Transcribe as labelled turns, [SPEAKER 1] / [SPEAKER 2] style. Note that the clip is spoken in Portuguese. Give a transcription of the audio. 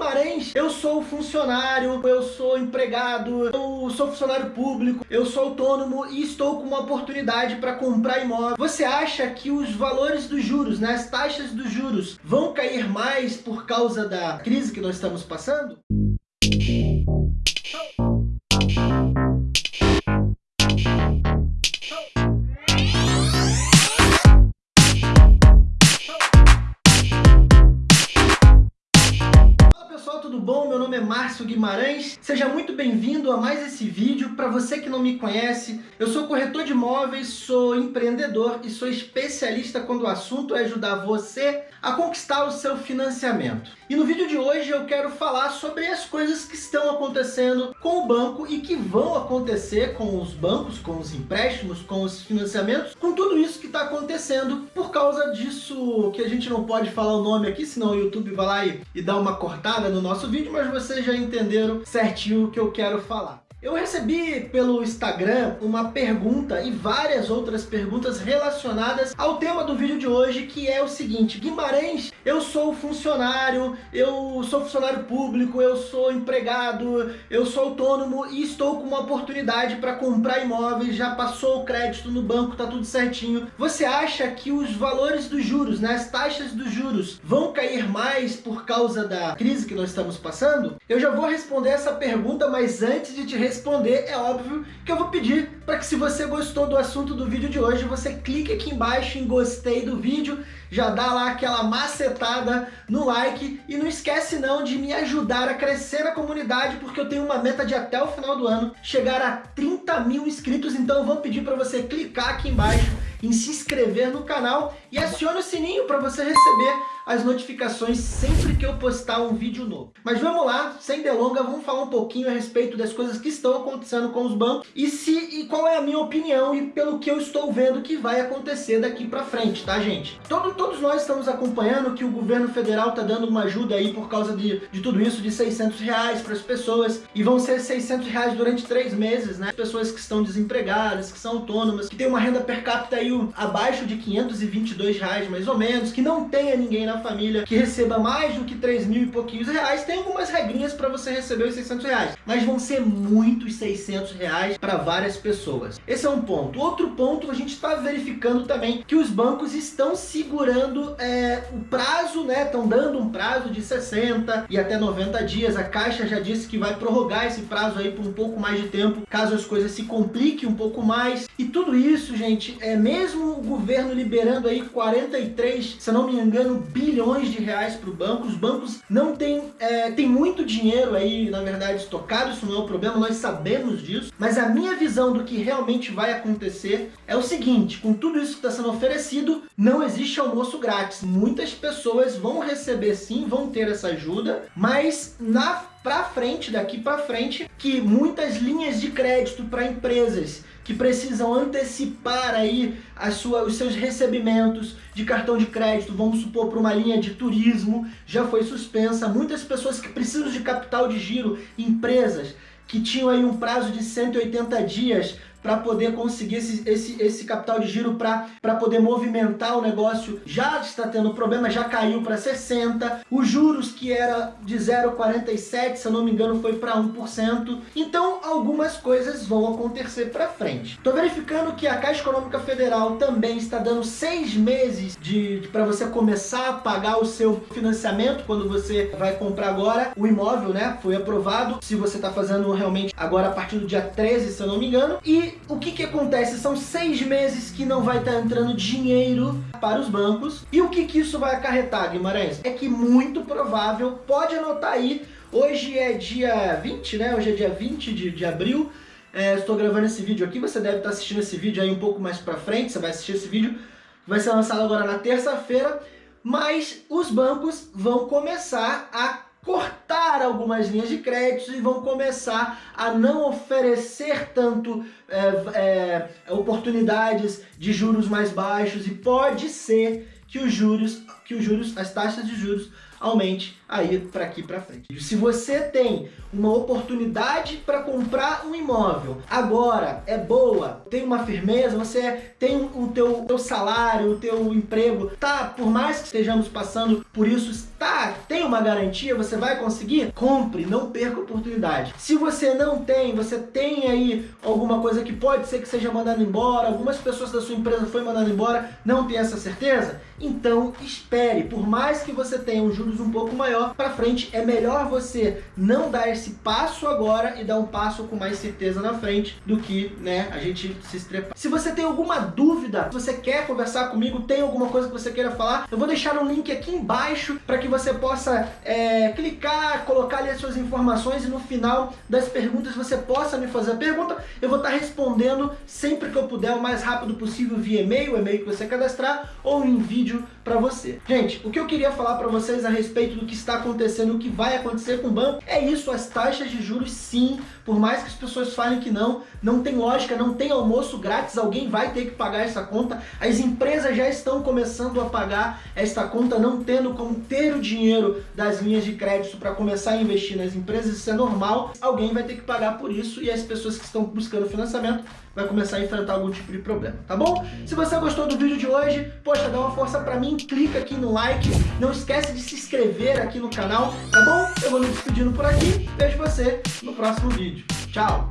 [SPEAKER 1] Guimarães, eu sou funcionário, eu sou empregado, eu sou funcionário público, eu sou autônomo e estou com uma oportunidade para comprar imóvel. Você acha que os valores dos juros, né, as taxas dos juros, vão cair mais por causa da crise que nós estamos passando? Guimarães, seja muito bem-vindo a mais esse vídeo. Para você que não me conhece, eu sou corretor de imóveis, sou empreendedor e sou especialista quando o assunto é ajudar você a conquistar o seu financiamento. E no vídeo de hoje eu quero falar sobre as coisas que estão acontecendo com o banco e que vão acontecer com os bancos, com os empréstimos, com os financiamentos, com tudo isso que está acontecendo por causa disso que a gente não pode falar o nome aqui, senão o YouTube vai lá e, e dá uma cortada no nosso vídeo mas vocês já entenderam certinho o que eu quero falar. Eu recebi pelo Instagram uma pergunta e várias outras perguntas relacionadas ao tema do vídeo de hoje, que é o seguinte, Guimarães, eu sou funcionário, eu sou funcionário público, eu sou empregado, eu sou autônomo e estou com uma oportunidade para comprar imóveis, já passou o crédito no banco, tá tudo certinho. Você acha que os valores dos juros, né, as taxas dos juros, vão cair mais por causa da crise que nós estamos passando? Eu já vou responder essa pergunta, mas antes de te responder, é óbvio que eu vou pedir para que se você gostou do assunto do vídeo de hoje, você clique aqui embaixo em gostei do vídeo, já dá lá aquela macetada no like e não esquece não de me ajudar a crescer na comunidade, porque eu tenho uma meta de até o final do ano chegar a 30 mil inscritos, então eu vou pedir para você clicar aqui embaixo em se inscrever no canal e acione o sininho para você receber as notificações sempre que eu postar um vídeo novo. Mas vamos lá, sem delonga, vamos falar um pouquinho a respeito das coisas que estão acontecendo com os bancos e, se, e qual é a minha opinião e pelo que eu estou vendo que vai acontecer daqui para frente, tá gente? Todo, todos nós estamos acompanhando que o governo federal está dando uma ajuda aí por causa de, de tudo isso, de 600 reais para as pessoas e vão ser 600 reais durante três meses, né? Pessoas que estão desempregadas, que são autônomas, que têm uma renda per capita aí abaixo de 522 reais mais ou menos, que não tenha ninguém na família que receba mais do que 3 mil e pouquinhos reais, tem algumas regrinhas para você receber os 600 reais, mas vão ser muitos 600 reais para várias pessoas. Esse é um ponto. Outro ponto, a gente está verificando também que os bancos estão segurando é, o prazo, né? Estão dando um prazo de 60 e até 90 dias. A Caixa já disse que vai prorrogar esse prazo aí por um pouco mais de tempo, caso as coisas se compliquem um pouco mais. E tudo isso, gente, é mesmo o governo liberando aí 43, se não me engano, bilhões bilhões de reais para o banco, os bancos não têm, é, tem muito dinheiro aí, na verdade, estocado, isso não é o problema, nós sabemos disso, mas a minha visão do que realmente vai acontecer é o seguinte, com tudo isso que está sendo oferecido, não existe almoço grátis, muitas pessoas vão receber sim, vão ter essa ajuda, mas na para frente, daqui para frente, que muitas linhas de crédito para empresas que precisam antecipar aí a sua, os seus recebimentos de cartão de crédito, vamos supor para uma linha de turismo, já foi suspensa. Muitas pessoas que precisam de capital de giro, empresas que tinham aí um prazo de 180 dias para poder conseguir esse, esse, esse capital de giro para poder movimentar o negócio. Já está tendo problema, já caiu para 60%. Os juros que era de 0,47%, se eu não me engano, foi para 1%. Então, algumas coisas vão acontecer para frente. Estou verificando que a Caixa Econômica Federal também está dando seis meses de, de para você começar a pagar o seu financiamento quando você vai comprar agora o imóvel, né? Foi aprovado. Se você está fazendo realmente agora a partir do dia 13, se eu não me engano. E o que que acontece? São seis meses que não vai estar tá entrando dinheiro para os bancos. E o que que isso vai acarretar, Guimarães? É que muito provável, pode anotar aí, hoje é dia 20, né? Hoje é dia 20 de, de abril. É, estou gravando esse vídeo aqui, você deve estar assistindo esse vídeo aí um pouco mais pra frente, você vai assistir esse vídeo, vai ser lançado agora na terça-feira, mas os bancos vão começar a cortar algumas linhas de crédito e vão começar a não oferecer tanto é, é, oportunidades de juros mais baixos. E pode ser que os juros que os juros, as taxas de juros aumente aí para aqui para frente. Se você tem uma oportunidade para comprar um imóvel, agora é boa, tem uma firmeza, você tem o teu, teu salário, o teu emprego, tá, por mais que estejamos passando por isso, tá, tem uma garantia, você vai conseguir? Compre, não perca a oportunidade. Se você não tem, você tem aí alguma coisa que pode ser que seja mandado embora, algumas pessoas da sua empresa foi mandado embora, não tem essa certeza? Então espere, por mais que você tenha um juros um pouco maior para frente, é melhor você não dar esse passo agora e dar um passo com mais certeza na frente do que né, a gente se estrepar. Se você tem alguma dúvida, se você quer conversar comigo, tem alguma coisa que você queira falar, eu vou deixar um link aqui embaixo para que você possa é, clicar, colocar ali as suas informações e no final das perguntas você possa me fazer a pergunta. Eu vou estar respondendo sempre que eu puder, o mais rápido possível via e-mail, o e-mail que você cadastrar ou em vídeo para você. Gente, o que eu queria falar para vocês a respeito do que está acontecendo, o que vai acontecer com o banco, é isso, as taxas de juros sim, por mais que as pessoas falem que não, não tem lógica, não tem almoço grátis, alguém vai ter que pagar essa conta, as empresas já estão começando a pagar esta conta, não tendo como ter o dinheiro das linhas de crédito para começar a investir nas empresas, isso é normal, alguém vai ter que pagar por isso e as pessoas que estão buscando financiamento vai começar a enfrentar algum tipo de problema, tá bom? Se você gostou do vídeo de hoje, poxa, dá uma força pra mim, clica aqui no like, não esquece de se inscrever aqui no canal, tá bom? Eu vou me despedindo por aqui, vejo você no próximo vídeo. Tchau!